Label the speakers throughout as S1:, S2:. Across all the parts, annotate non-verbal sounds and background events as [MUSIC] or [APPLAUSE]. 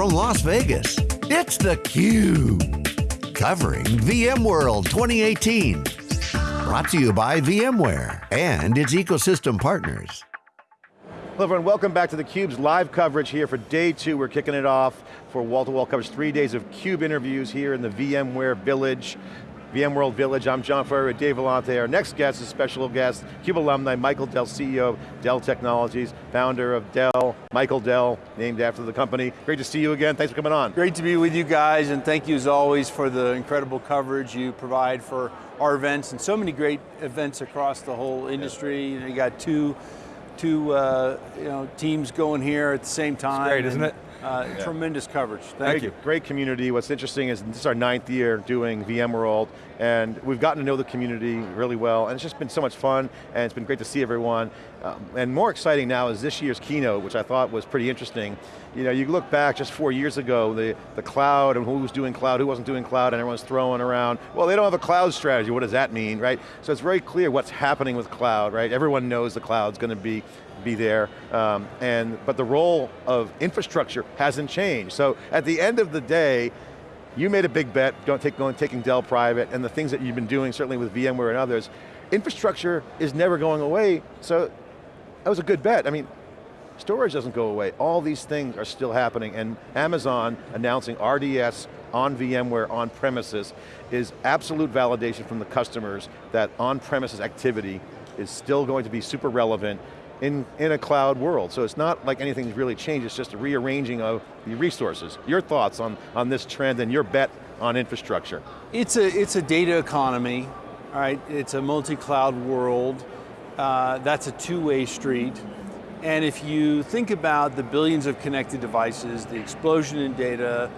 S1: from Las Vegas, it's theCUBE. Covering VMworld 2018. Brought to you by VMware and its ecosystem partners.
S2: Hello everyone, welcome back to theCUBE's live coverage here for day two. We're kicking it off for wall-to-wall -wall coverage, three days of CUBE interviews here in the VMware Village. VMworld Village, I'm John Furrier with Dave Vellante. Our next guest is special guest, CUBE alumni, Michael Dell, CEO of Dell Technologies, founder of Dell, Michael Dell, named after the company. Great to see you again, thanks for coming on.
S3: Great to be with you guys, and thank you as always for the incredible coverage you provide for our events, and so many great events across the whole industry. You, know, you got two, two uh, you know, teams going here at the same time.
S4: It's great, isn't it?
S3: Uh, yeah. Tremendous coverage. Thank
S2: great,
S3: you.
S2: Great community. What's interesting is this is our ninth year doing VMworld, and we've gotten to know the community really well, and it's just been so much fun, and it's been great to see everyone. Um, and more exciting now is this year's keynote, which I thought was pretty interesting. You know, you look back just four years ago, the, the cloud, and who was doing cloud, who wasn't doing cloud, and everyone's throwing around, well, they don't have a cloud strategy, what does that mean, right? So it's very clear what's happening with cloud, right? Everyone knows the cloud's going to be be there, um, and, but the role of infrastructure hasn't changed. So at the end of the day, you made a big bet don't take, going, taking Dell private, and the things that you've been doing, certainly with VMware and others, infrastructure is never going away, so that was a good bet. I mean, storage doesn't go away. All these things are still happening, and Amazon announcing RDS on VMware on premises is absolute validation from the customers that on-premises activity is still going to be super relevant in, in a cloud world. So it's not like anything's really changed, it's just a rearranging of the resources. Your thoughts on, on this trend and your bet on infrastructure?
S3: It's a, it's a data economy, right? It's a multi-cloud world. Uh, that's a two-way street. And if you think about the billions of connected devices, the explosion in data,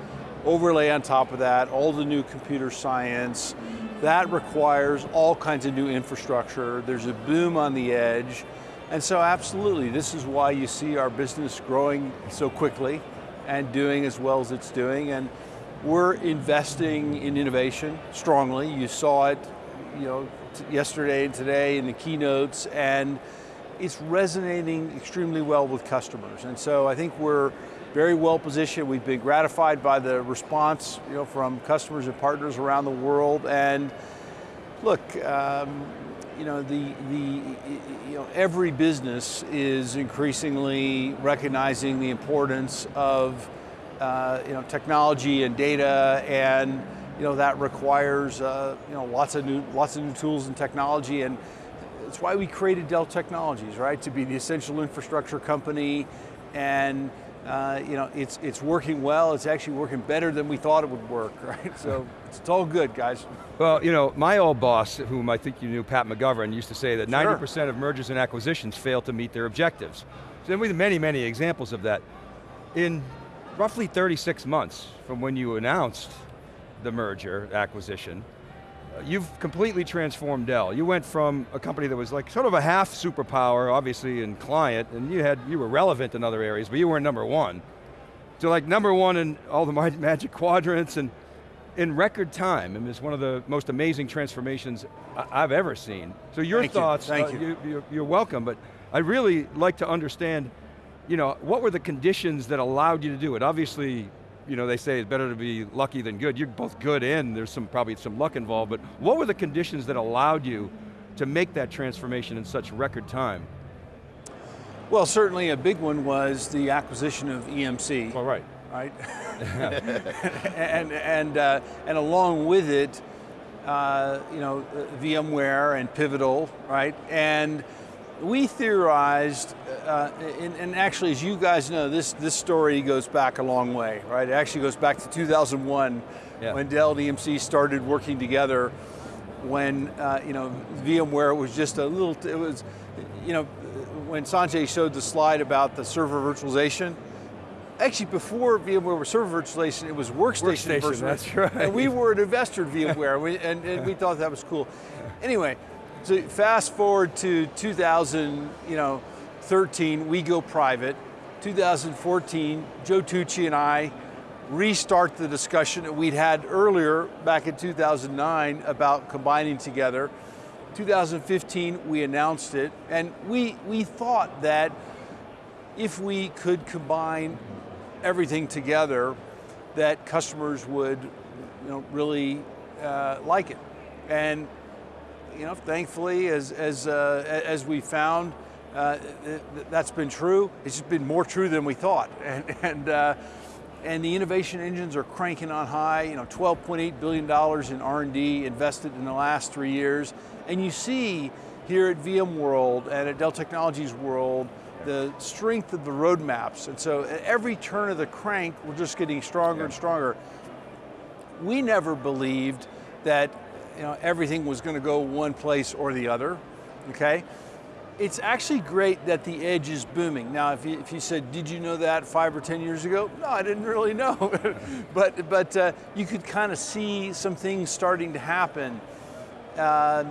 S3: overlay on top of that, all the new computer science, that requires all kinds of new infrastructure. There's a boom on the edge. And so absolutely, this is why you see our business growing so quickly and doing as well as it's doing. And we're investing in innovation strongly. You saw it you know, yesterday and today in the keynotes, and it's resonating extremely well with customers. And so I think we're very well positioned. We've been gratified by the response you know, from customers and partners around the world. And look, um, you know, the, the, you know, every business is increasingly recognizing the importance of, uh, you know, technology and data and, you know, that requires, uh, you know, lots of new, lots of new tools and technology and that's why we created Dell Technologies, right? To be the essential infrastructure company and uh, you know, it's, it's working well, it's actually working better than we thought it would work, [LAUGHS] right? So it's all good, guys.
S4: Well, you know, my old boss, whom I think you knew, Pat McGovern, used to say that 90% sure. of mergers and acquisitions fail to meet their objectives. So we have many, many examples of that. In roughly 36 months from when you announced the merger acquisition, you've completely transformed Dell. You went from a company that was like sort of a half superpower, obviously in client, and you had you were relevant in other areas, but you weren't number one. To like number one in all the [LAUGHS] magic quadrants and in record time, and it's one of the most amazing transformations I've ever seen. So your
S3: Thank
S4: thoughts,
S3: you. Thank
S4: uh,
S3: you.
S4: you. You're welcome, but I'd really like to understand, you know, what were the conditions that allowed you to do it? Obviously, you know, they say it's better to be lucky than good. You're both good and there's some probably some luck involved, but what were the conditions that allowed you to make that transformation in such record time?
S3: Well, certainly a big one was the acquisition of EMC.
S4: All right.
S3: Right? [LAUGHS] and, and, uh, and along with it, uh, you know, VMware and Pivotal, right? And we theorized, uh, and, and, actually as you guys know, this, this story goes back a long way, right? It actually goes back to 2001 yeah. when Dell and EMC started working together when, uh, you know, VMware was just a little, it was, you know, when Sanjay showed the slide about the server virtualization, actually before VMware was server virtualization, it was workstation,
S4: workstation That's right.
S3: And we were an investor in VMware, we, and, and we thought that was cool. Anyway, so fast forward to 2013, we go private. 2014, Joe Tucci and I restart the discussion that we'd had earlier back in 2009 about combining together. 2015, we announced it, and we, we thought that if we could combine everything together that customers would you know, really uh, like it. And you know, thankfully, as, as, uh, as we found, uh, that's been true. It's just been more true than we thought. [LAUGHS] And, and, uh, and the innovation engines are cranking on high, you know, $12.8 billion in R&D invested in the last three years. And you see here at VMworld and at Dell Technologies World, the strength of the roadmaps. And so at every turn of the crank, we're just getting stronger yeah. and stronger. We never believed that you know, everything was going to go one place or the other, okay? It's actually great that the edge is booming. Now, if you, if you said, did you know that five or 10 years ago? No, I didn't really know. [LAUGHS] but but uh, you could kind of see some things starting to happen. Uh,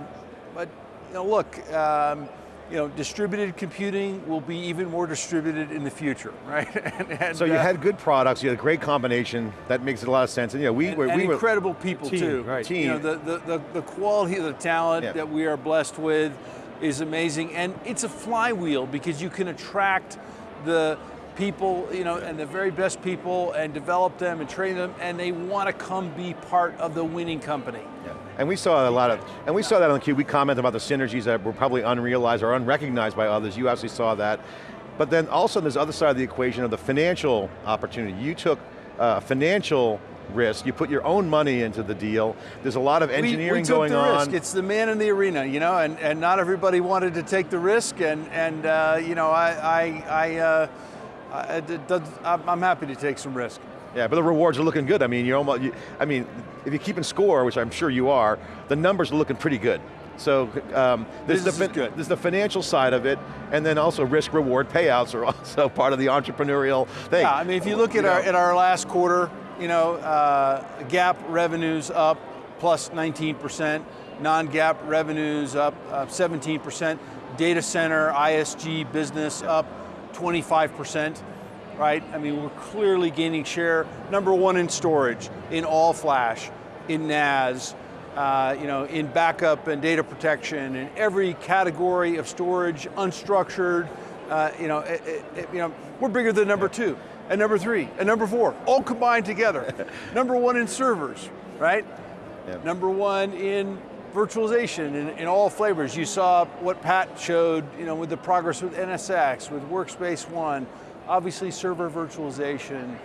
S3: but you know, look, um, you know, distributed computing will be even more distributed in the future, [LAUGHS] right?
S2: and, and, so you uh, had good products, you had a great combination, that makes a lot of sense. And you know, we
S3: and,
S2: were- we
S3: incredible people
S2: team,
S3: too.
S2: Right.
S3: Team. You know, the, the, the, the quality of the talent yeah. that we are blessed with is amazing. And it's a flywheel because you can attract the people, you know, and the very best people and develop them and train them and they want to come be part of the winning company.
S2: Yeah. And we saw a lot of, and we saw that on the cube. We commented about the synergies that were probably unrealized or unrecognized by others. You actually saw that. But then also there's the other side of the equation of the financial opportunity. You took uh, financial risk. You put your own money into the deal. There's a lot of engineering
S3: we, we took
S2: going
S3: the
S2: on.
S3: Risk. It's the man in the arena, you know, and, and not everybody wanted to take the risk, and and uh, you know, I I, I, uh, I I'm happy to take some risk.
S2: Yeah, but the rewards are looking good. I mean, you're almost, you, I mean, if you're keeping score, which I'm sure you are, the numbers are looking pretty good. So um,
S3: this, is good.
S2: there's the financial side of it, and then also risk reward payouts are [LAUGHS] also part of the entrepreneurial thing.
S3: Yeah, I mean, if you look at our at our last quarter, you know, uh, GAAP revenues up plus 19%, non-GAAP revenues up uh, 17%, data center, ISG business up 25% right? I mean, we're clearly gaining share. Number one in storage, in all flash, in NAS, uh, you know, in backup and data protection, in every category of storage, unstructured, uh, you know, it, it, you know, we're bigger than number two, and number three, and number four, all combined together. [LAUGHS] number one in servers, right? Yep. Number one in virtualization in, in, all flavors. You saw what Pat showed, you know, with the progress with NSX, with Workspace ONE, obviously server virtualization,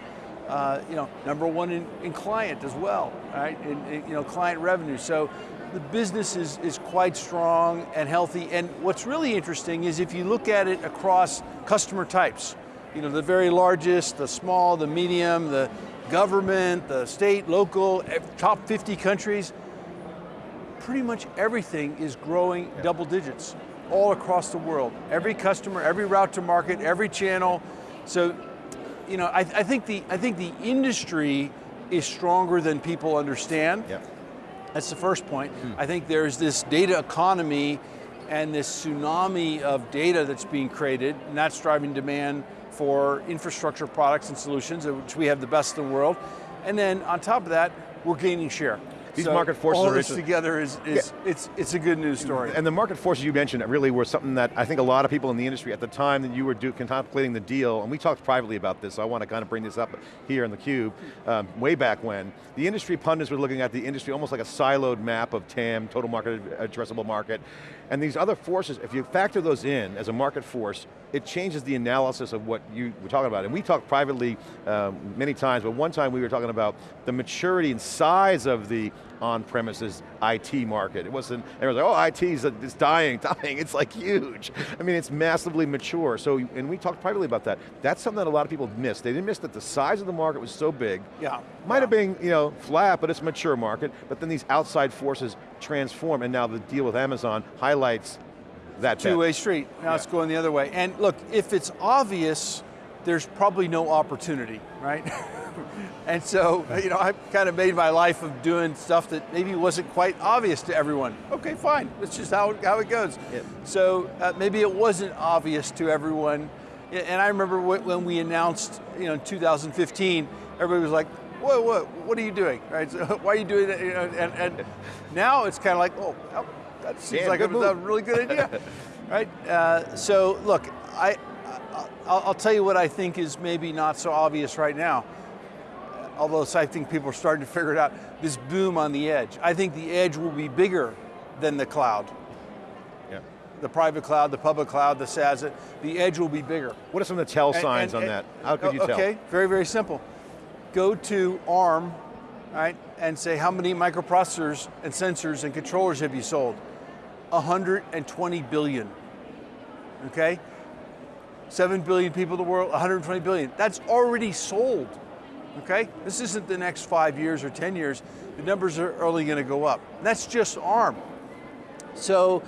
S3: uh, you know, number one in, in client as well, right? In, in, you know, client revenue. So the business is, is quite strong and healthy. And what's really interesting is if you look at it across customer types, you know, the very largest, the small, the medium, the government, the state, local, top 50 countries, pretty much everything is growing double digits all across the world. Every customer, every route to market, every channel, so, you know, I, I, think the I think the industry is stronger than people understand.
S2: Yeah.
S3: That's the first point. Hmm. I think there's this data economy and this tsunami of data that's being created, and that's driving demand for infrastructure products and solutions, which we have the best in the world. And then on top of that, we're gaining share.
S2: These so market forces
S3: all
S2: are
S3: this together is, is yeah. it's, it's a good news story.
S2: And the market forces you mentioned really were something that I think a lot of people in the industry at the time that you were do, contemplating the deal, and we talked privately about this, so I want to kind of bring this up here in the cube, um, way back when, the industry pundits were looking at the industry almost like a siloed map of TAM, total market addressable market, and these other forces, if you factor those in as a market force, it changes the analysis of what you were talking about. And we talked privately um, many times, but one time we were talking about the maturity and size of the on-premises IT market. It wasn't, everyone's like, oh, IT is uh, it's dying, [LAUGHS] dying. It's like huge. I mean, it's massively mature. So, and we talked privately about that. That's something that a lot of people missed. They didn't miss that the size of the market was so big.
S3: Yeah.
S2: Might
S3: yeah.
S2: have been, you know, flat, but it's a mature market. But then these outside forces transform, and now the deal with Amazon highlights that
S3: Two-way street, now yeah. it's going the other way. And look, if it's obvious, there's probably no opportunity, right? [LAUGHS] and so, you know, I've kind of made my life of doing stuff that maybe wasn't quite obvious to everyone. Okay, fine, that's just how, how it goes. Yeah. So uh, maybe it wasn't obvious to everyone. And I remember when we announced, you know, in 2015, everybody was like, whoa, whoa, what are you doing? Right? [LAUGHS] So why are you doing that? You know, and, and now it's kind of like, oh, that seems like a, a, really good idea. [LAUGHS] right? Uh, so look, I, I'll, I'll tell you what I think is maybe not so obvious right now although I think people are starting to figure it out, this boom on the edge. I think the edge will be bigger than the cloud.
S2: Yeah.
S3: The private cloud, the public cloud, the SaaS, the edge will be bigger.
S2: What are some of the tell signs and, and, on that? How could you
S3: okay,
S2: tell?
S3: Okay, very, very simple. Go to ARM, right, and say how many microprocessors and sensors and controllers have you sold? 120 billion, okay? 7 billion people in the world, 120 billion. That's already sold okay? This isn't the next five years or 10 years. The numbers are only going to go up. That's just ARM. So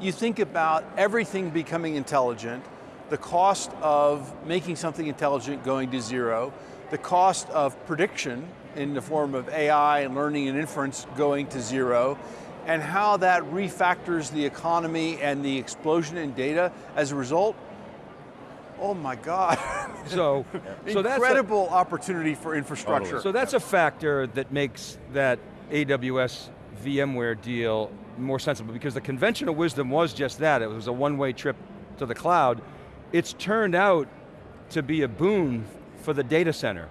S3: you think about everything becoming intelligent, the cost of making something intelligent going to zero, the cost of prediction in the form of AI and learning and inference going to zero, and how that refactors the economy and the explosion in data as a result, oh my God. [LAUGHS]
S4: So,
S3: so incredible a, opportunity for infrastructure. Totally.
S4: So that's a factor that makes that AWS VMware deal more sensible because the conventional wisdom was just that. It was a one-way trip to the cloud. It's turned out to be a boon for the data center.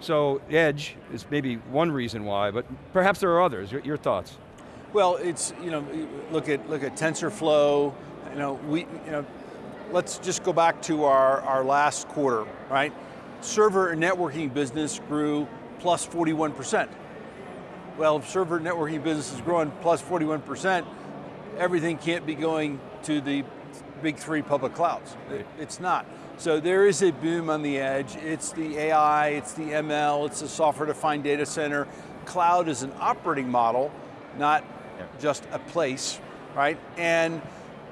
S4: So edge is maybe one reason why, but perhaps there are others. Your, your thoughts?
S3: Well, it's, you know, look at, look at TensorFlow, you know, we, you know, let's just go back to our, our last quarter, right? Server and networking business grew plus 41%. Well, if server networking business is growing plus 41%, everything can't be going to the big three public clouds. It's not. So there is a boom on the edge. It's the AI, it's the ML, it's the software-defined data center. Cloud is an operating model, not yeah. just a place, right? And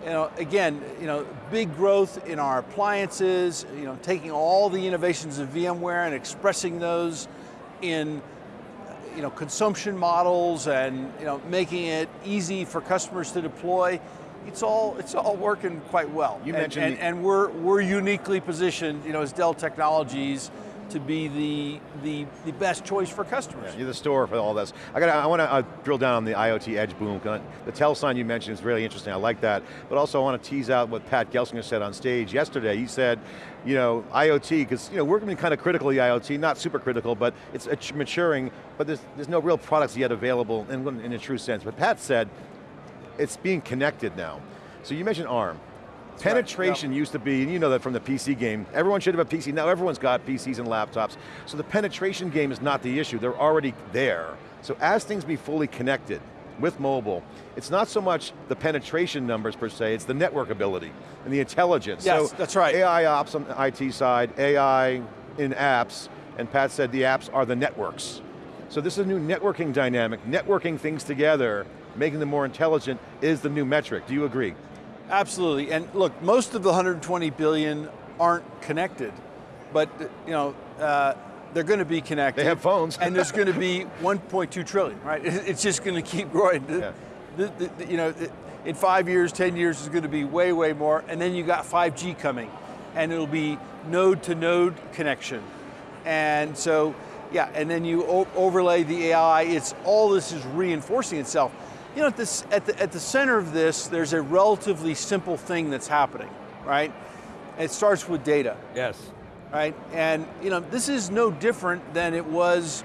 S3: you know, again, you know, big growth in our appliances, you know, taking all the innovations of VMware and expressing those in you know, consumption models and you know, making it easy for customers to deploy. It's all, it's all working quite well.
S2: You
S3: and,
S2: mentioned
S3: and, and we're, we're uniquely positioned you know, as Dell Technologies to be the, the, the best choice for customers.
S2: Yeah, you're the store for all this. I got I want to uh, drill down on the IoT edge boom. The tell sign you mentioned is really interesting, I like that. But also I want to tease out what Pat Gelsinger said on stage yesterday. He said, you know, IoT, because you know, we're going to be kind of critical of the IoT, not super critical, but it's maturing, but there's, there's no real products yet available in, in a true sense. But Pat said, it's being connected now. So you mentioned ARM. Penetration right, used to be, and you know that from the PC game, everyone should have a PC, now everyone's got PCs and laptops, so the penetration game is not the issue, they're already there. So as things be fully connected with mobile, it's not so much the penetration numbers per se, it's the network ability and the intelligence.
S3: Yes,
S2: so
S3: that's right.
S2: AI ops on the IT side, AI in apps, and Pat said the apps are the networks. So this is a new networking dynamic, networking things together, making them more intelligent is the new metric, do you agree?
S3: Absolutely, and look, most of the 120 billion aren't connected, but you know, uh, they're going to be connected.
S2: They have phones.
S3: and there's going to be [LAUGHS] 1.2 trillion, right? It's just going to keep growing. Yeah. The, the, the, you know, in five years, 10 years, is going to be way, way more, and then you got 5G coming, and it'll be node to node connection. And so, yeah, and then you overlay the AI, it's all this is reinforcing itself. You know, at, this, at, the, at the center of this, there's a relatively simple thing that's happening, right? It starts with data.
S4: Yes.
S3: Right, and you know, this is no different than it was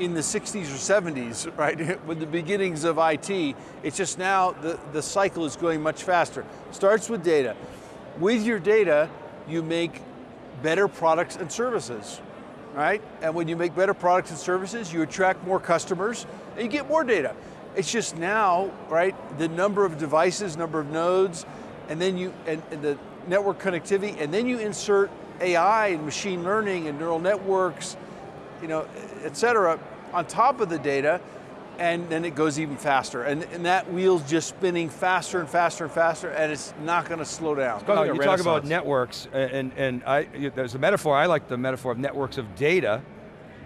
S3: in the 60s or 70s, [LAUGHS] right, [LAUGHS] with the beginnings of IT. It's just now the, the cycle is going much faster. Starts with data. With your data, you make better products and services, right? And when you make better products and services, you attract more customers and you get more data. It's just now, right, the number of devices, number of nodes, and then you, and, and the network connectivity, and then you insert AI and machine learning and neural networks, you know, et cetera, on top of the data, and then it goes even faster. And, and that wheel's just spinning faster and faster and faster, and it's not going to slow down.
S4: Oh, you talk about networks, and, and I, there's a metaphor, I like the metaphor of networks of data,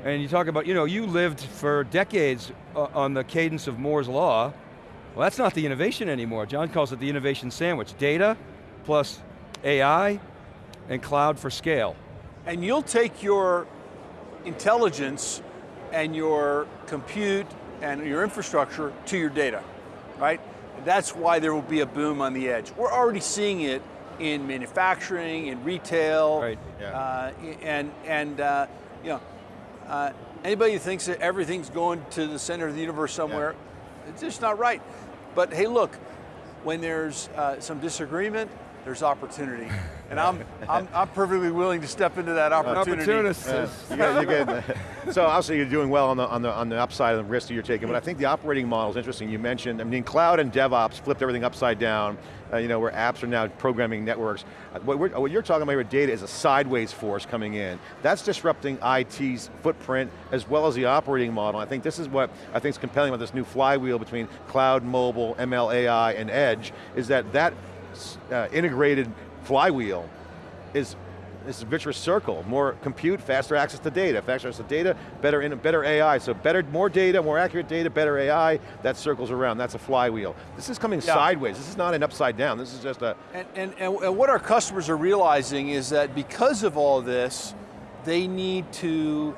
S4: and you talk about, you know, you lived for decades uh, on the cadence of Moore's Law. Well, that's not the innovation anymore. John calls it the innovation sandwich. Data plus AI and cloud for scale.
S3: And you'll take your intelligence and your compute and your infrastructure to your data, right? That's why there will be a boom on the edge. We're already seeing it in manufacturing, in retail,
S4: Right.
S2: Yeah.
S3: uh, and and uh, you know, uh, anybody who thinks that everything's going to the center of the universe somewhere, it's just not right. But hey, look, when there's uh, some disagreement, there's opportunity, [LAUGHS] and I'm, I'm I'm perfectly willing to step into that opportunity.
S4: Opportunists.
S2: Yeah, you get, [LAUGHS] so obviously you're doing well on the, on, the, on the upside of the risk that you're taking, but I think the operating model is interesting. You mentioned, I mean, cloud and DevOps flipped everything upside down, uh, you know, where apps are now programming networks. Uh, What, we're, what you're talking about with data is a sideways force coming in. That's disrupting IT's footprint as well as the operating model. I think this is what I think is compelling about this new flywheel between cloud, mobile, ML, AI, and edge, is that that uh, integrated flywheel is this virtuous circle. More compute, faster access to data. Faster access to data, better, in, better AI. So better, more data, more accurate data, better AI, that circles around. That's a flywheel. This is coming
S3: Yeah.
S2: sideways. This is not an upside down. This is just a,
S3: And, and, and, and what our customers are realizing is that because of all this, they need to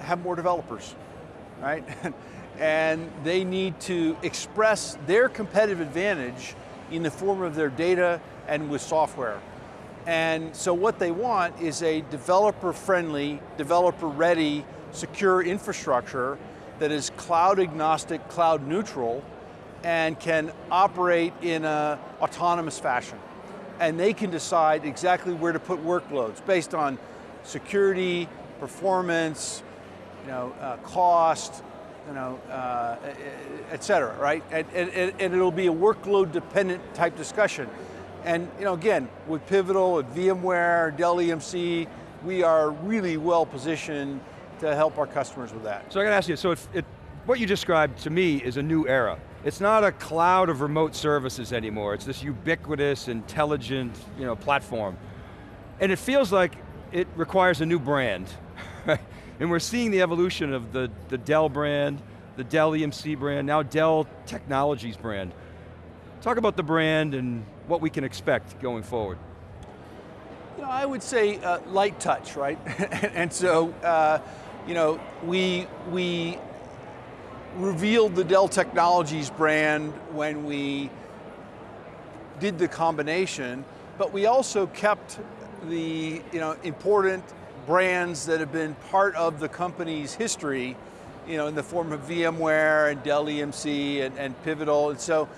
S3: have more developers, right? [LAUGHS] and they need to express their competitive advantage in the form of their data and with software. And so what they want is a developer-friendly, developer-ready, secure infrastructure that is cloud agnostic, cloud neutral, and can operate in a autonomous fashion. And they can decide exactly where to put workloads based on security, performance, you know, uh, cost, you know, uh, et cetera, right? And, and, and it'll be a workload dependent type discussion. And you know, again, with Pivotal, at VMware, Dell EMC, we are really well positioned to help our customers with that.
S4: So I got to ask you, so it, it, what you described to me is a new era. It's not a cloud of remote services anymore. It's this ubiquitous, intelligent you know, platform. And it feels like it requires a new brand. And we're seeing the evolution of the, the Dell brand, the Dell EMC brand, now Dell Technologies brand. Talk about the brand and what we can expect going forward.
S3: You know, I would say uh, light touch, right? [LAUGHS] and so, uh, you know, we we revealed the Dell Technologies brand when we did the combination, but we also kept the you know important brands that have been part of the company's history, you know, in the form of VMware and Dell EMC and, and Pivotal, and so.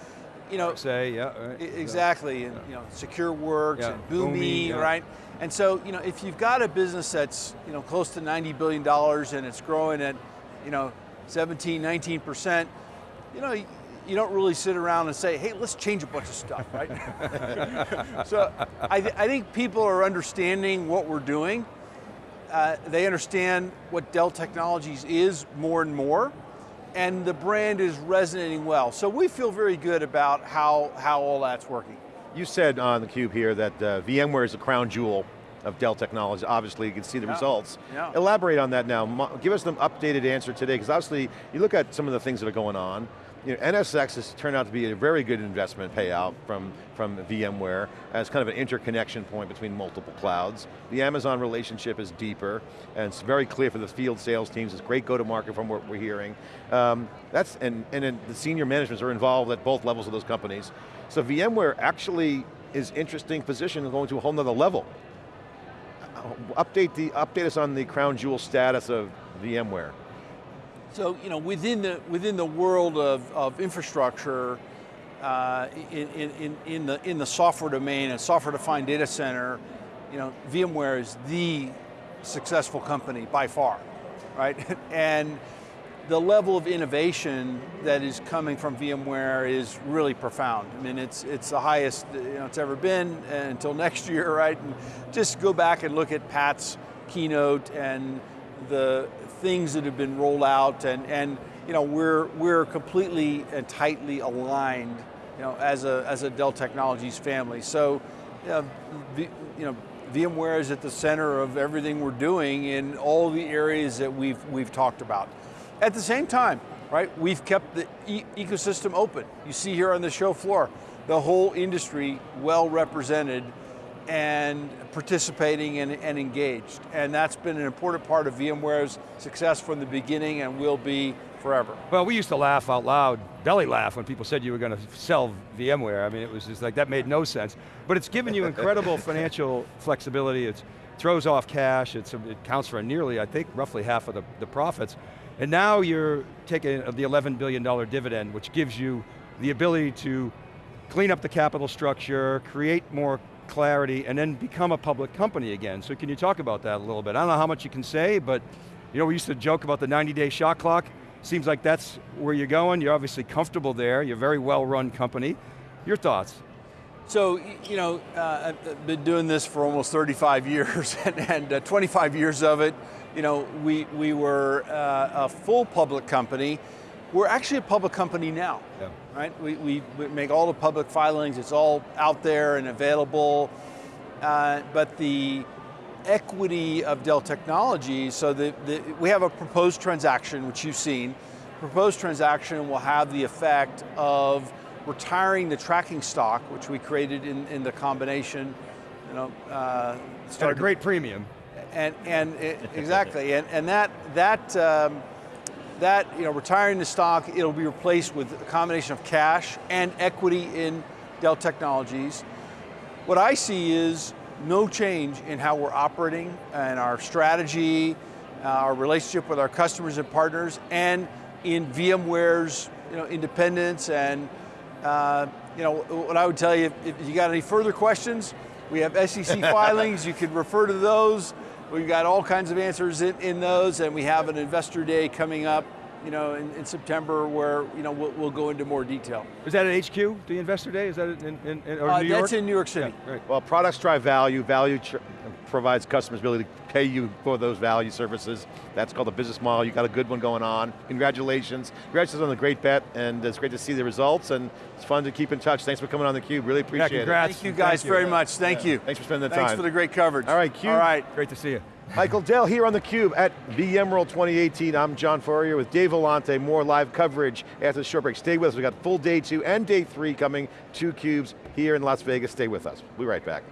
S3: You know,
S4: Say, yeah, right.
S3: Exactly, and you know, SecureWorks
S4: Yeah,
S3: and Boomi,
S4: yeah.
S3: right? And so, you know, if you've got a business that's, you know, close to $90 billion and it's growing at, you know, 17, 19%, you know, you, you don't really sit around and say, hey, let's change a bunch of stuff, right? [LAUGHS] so I, th- I think people are understanding what we're doing. Uh, they understand what Dell Technologies is more and more, and the brand is resonating well. So we feel very good about how, how all that's working.
S2: you said on the cube here that uh, VMware is the crown jewel of Dell Technologies. Obviously, you can see the
S3: Yeah.
S2: results.
S3: Yeah.
S2: Elaborate on that now. Give us an updated answer today, because obviously, you look at some of the things that are going on. You know, NSX has turned out to be a very good investment payout from, from VMware as kind of an interconnection point between multiple clouds. The Amazon relationship is deeper, and it's very clear for the field sales teams. It's great go-to-market from what we're hearing. Um, that's, and, and then the senior managements are involved at both levels of those companies. So VMware actually is interesting position and going to a whole nother level. Uh, Update, the, update us on the crown jewel status of VMware.
S3: So you know, within the within the world of, of infrastructure, uh, in, in, in- the in the software domain and software-defined data center, you know, VMware is the successful company by far, right? [LAUGHS] and the level of innovation that is coming from VMware is really profound. I mean, it's it's the highest you know, it's ever been until next year, [LAUGHS] right? And just go back and look at Pat's keynote and the things that have been rolled out, and and you know we're we're completely and tightly aligned, you know, as a as a Dell Technologies family. So, you know, you know. VMware is at the center of everything we're doing in all the areas that we've we've talked about. At the same time, right, we've kept the e ecosystem open. You see here on the show floor, the whole industry well represented and participating and, and engaged. And that's been an important part of VMware's success from the beginning and will be forever.
S4: Well, we used to laugh out loud, belly laugh, when people said you were going to sell VMware. I mean, it was just like, that made no sense. But it's given you incredible [LAUGHS] financial flexibility. It throws off cash. It's, it counts for nearly, I think, roughly half of the, the profits. And now you're taking the $11 billion dividend, which gives you the ability to clean up the capital structure, create more clarity, and then become a public company again. So can you talk about that a little bit? I don't know how much you can say, but you know, we used to joke about the 90 day shot clock. Seems like that's where you're going. You're obviously comfortable there. You're a very well run company. Your thoughts?
S3: So, you know, uh, I've been doing this for almost 35 [LAUGHS] years, and, and uh, 25 years of it, you know, we, we were uh, a full public company. We're actually a public company now, yeah. Right? We, we, we, make all the public filings, it's all out there and available, uh, but the equity of Dell Technologies, so the, the, we have a proposed transaction, which you've seen. Proposed transaction will have the effect of retiring the tracking stock, which we created in, in the combination, you know, uh,
S4: started a great premium.
S3: And, and it, exactly, and, and that, that, um, that, you know, retiring the stock, it'll be replaced with a combination of cash and equity in Dell Technologies. What I see is no change in how we're operating and our strategy, uh, our relationship with our customers and partners, and in VMware's you know, independence and uh, you know, what I would tell you, if, if you got any further questions, we have SEC [LAUGHS] filings, you can refer to those. We've got all kinds of answers in, in those, and we have an investor day coming up you know, in, in, September where you know we'll, we'll, go into more detail.
S4: Is that at HQ, the Investor Day? Is that in, in, in or
S3: uh,
S4: New York?
S3: That's in New York City.
S2: Yeah, right. Well, products drive value. Value provides customers ability to pay you for those value services. That's called a business model. You got a good one going on. Congratulations. Congratulations on the great bet, and it's great to see the results, and it's fun to keep in touch. Thanks for coming on theCUBE, really appreciate
S4: yeah, congrats.
S2: it.
S3: Thank you guys
S4: Thank
S3: very much, thank
S2: yeah.
S3: you.
S2: Thanks for spending the
S3: Thanks
S2: time.
S3: Thanks for the great coverage.
S2: All right, CUBE.
S3: All right.
S4: Great to see you.
S2: Michael Dell here on theCUBE at VMworld 2018. I'm John Furrier with Dave Vellante. More live coverage after the short break. Stay with us, we got full day two and day three coming to CUBEs here in Las Vegas. Stay with us, we'll be right back.